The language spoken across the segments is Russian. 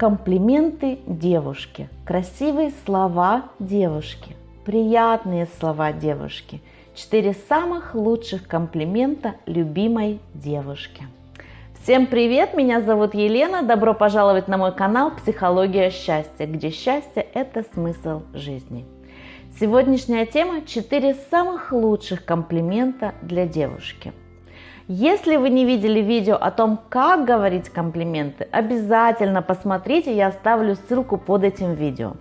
Комплименты девушке, красивые слова девушки, приятные слова девушки. Четыре самых лучших комплимента любимой девушке. Всем привет, меня зовут Елена, добро пожаловать на мой канал «Психология счастья», где счастье – это смысл жизни. Сегодняшняя тема – четыре самых лучших комплимента для девушки – если вы не видели видео о том, как говорить комплименты, обязательно посмотрите, я оставлю ссылку под этим видео.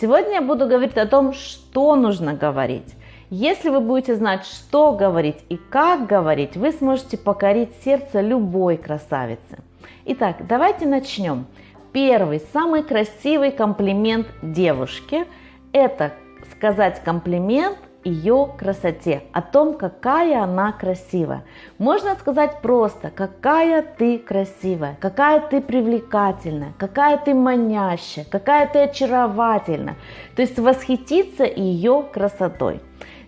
Сегодня я буду говорить о том, что нужно говорить. Если вы будете знать, что говорить и как говорить, вы сможете покорить сердце любой красавицы. Итак, давайте начнем. Первый, самый красивый комплимент девушке – это сказать комплимент ее красоте, о том, какая она красивая. Можно сказать просто, какая ты красивая, какая ты привлекательная, какая ты манящая, какая ты очаровательная. То есть восхититься ее красотой.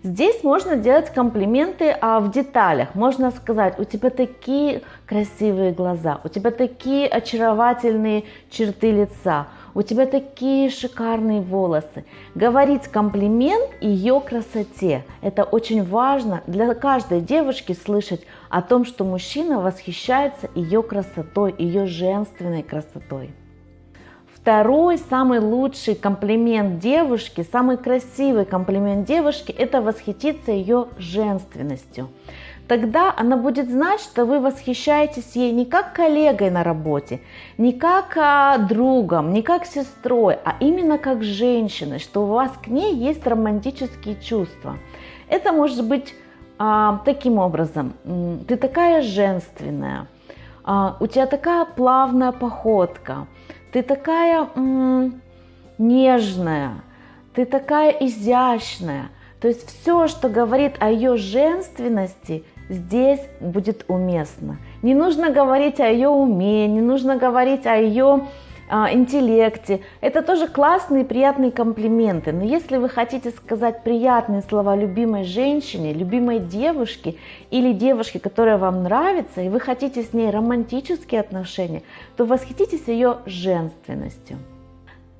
Здесь можно делать комплименты а, в деталях. Можно сказать, у тебя такие красивые глаза, у тебя такие очаровательные черты лица, у тебя такие шикарные волосы. Говорить комплимент ее красоте. Это очень важно для каждой девушки слышать о том, что мужчина восхищается ее красотой, ее женственной красотой. Второй, самый лучший комплимент девушки, самый красивый комплимент девушки – это восхититься ее женственностью. Тогда она будет знать, что вы восхищаетесь ей не как коллегой на работе, не как а, другом, не как сестрой, а именно как женщиной, что у вас к ней есть романтические чувства. Это может быть а, таким образом. Ты такая женственная, а, у тебя такая плавная походка, ты такая м- нежная, ты такая изящная. То есть все, что говорит о ее женственности, здесь будет уместно. Не нужно говорить о ее уме, не нужно говорить о ее а, интеллекте. Это тоже классные приятные комплименты. Но если вы хотите сказать приятные слова любимой женщине, любимой девушке или девушке, которая вам нравится, и вы хотите с ней романтические отношения, то восхититесь ее женственностью.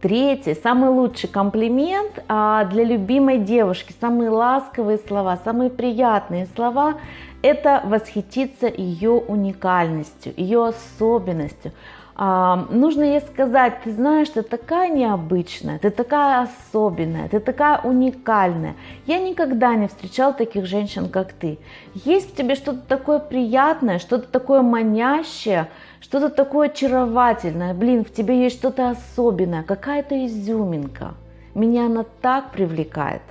Третий, самый лучший комплимент а, для любимой девушки, самые ласковые слова, самые приятные слова – это восхититься ее уникальностью, ее особенностью, а, нужно ей сказать, ты знаешь, ты такая необычная, ты такая особенная, ты такая уникальная. Я никогда не встречал таких женщин, как ты. Есть в тебе что-то такое приятное, что-то такое манящее, что-то такое очаровательное. Блин, в тебе есть что-то особенное, какая-то изюминка. Меня она так привлекает.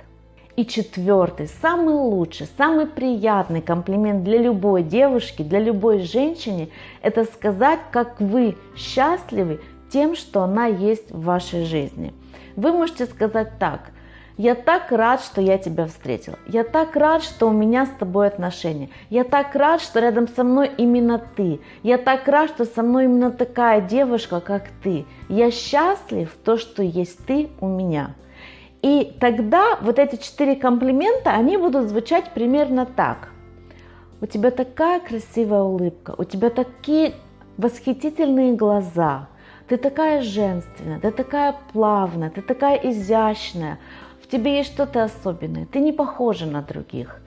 И четвертый, самый лучший, самый приятный комплимент для любой девушки, для любой женщины, это сказать, как вы счастливы тем, что она есть в вашей жизни. Вы можете сказать так, я так рад, что я тебя встретила. Я так рад, что у меня с тобой отношения. Я так рад, что рядом со мной именно ты. Я так рад, что со мной именно такая девушка, как ты. Я счастлив то, что есть ты у меня. И тогда вот эти четыре комплимента, они будут звучать примерно так. У тебя такая красивая улыбка, у тебя такие восхитительные глаза, ты такая женственная, ты такая плавная, ты такая изящная, в тебе есть что-то особенное, ты не похожа на других.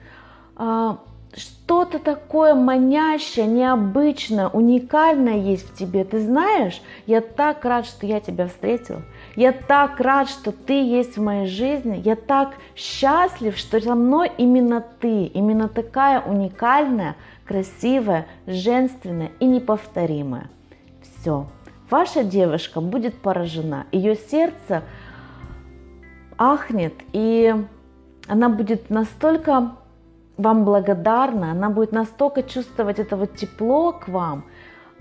Что-то такое манящее, необычное, уникальное есть в тебе. Ты знаешь, я так рад, что я тебя встретил. Я так рад, что ты есть в моей жизни. Я так счастлив, что со мной именно ты, именно такая уникальная, красивая, женственная и неповторимая. Все. Ваша девушка будет поражена. Ее сердце ахнет, и она будет настолько вам благодарна, она будет настолько чувствовать это вот тепло к вам,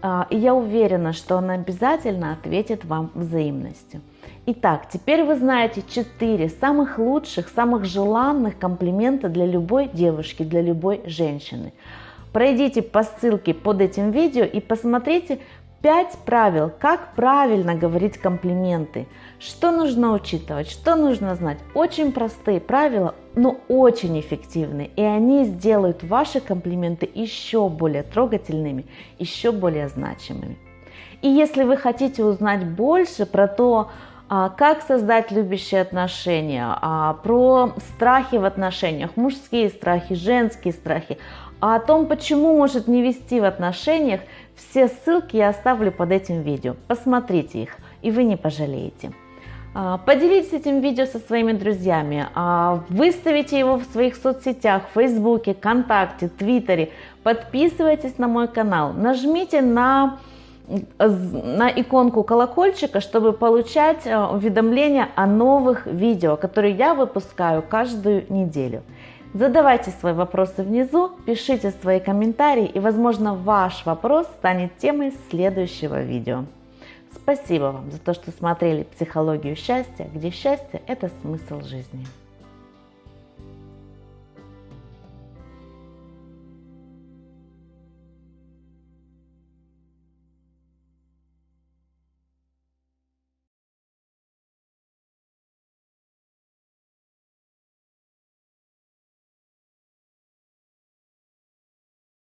а, и я уверена, что она обязательно ответит вам взаимностью. Итак, теперь вы знаете 4 самых лучших, самых желанных комплимента для любой девушки, для любой женщины. Пройдите по ссылке под этим видео и посмотрите 5 правил, как правильно говорить комплименты, что нужно учитывать, что нужно знать. Очень простые правила, но очень эффективные, и они сделают ваши комплименты еще более трогательными, еще более значимыми. И если вы хотите узнать больше про то, а, как создать любящие отношения, а, про страхи в отношениях, мужские страхи, женские страхи, а о том, почему может не вести в отношениях, все ссылки я оставлю под этим видео. Посмотрите их, и вы не пожалеете. А, поделитесь этим видео со своими друзьями, выставите его в своих соцсетях, в Фейсбуке, ВКонтакте, Твиттере. Подписывайтесь на мой канал, нажмите на на иконку колокольчика, чтобы получать э, уведомления о новых видео, которые я выпускаю каждую неделю. Задавайте свои вопросы внизу, пишите свои комментарии и, возможно, ваш вопрос станет темой следующего видео. Спасибо вам за то, что смотрели «Психологию счастья», где счастье – это смысл жизни.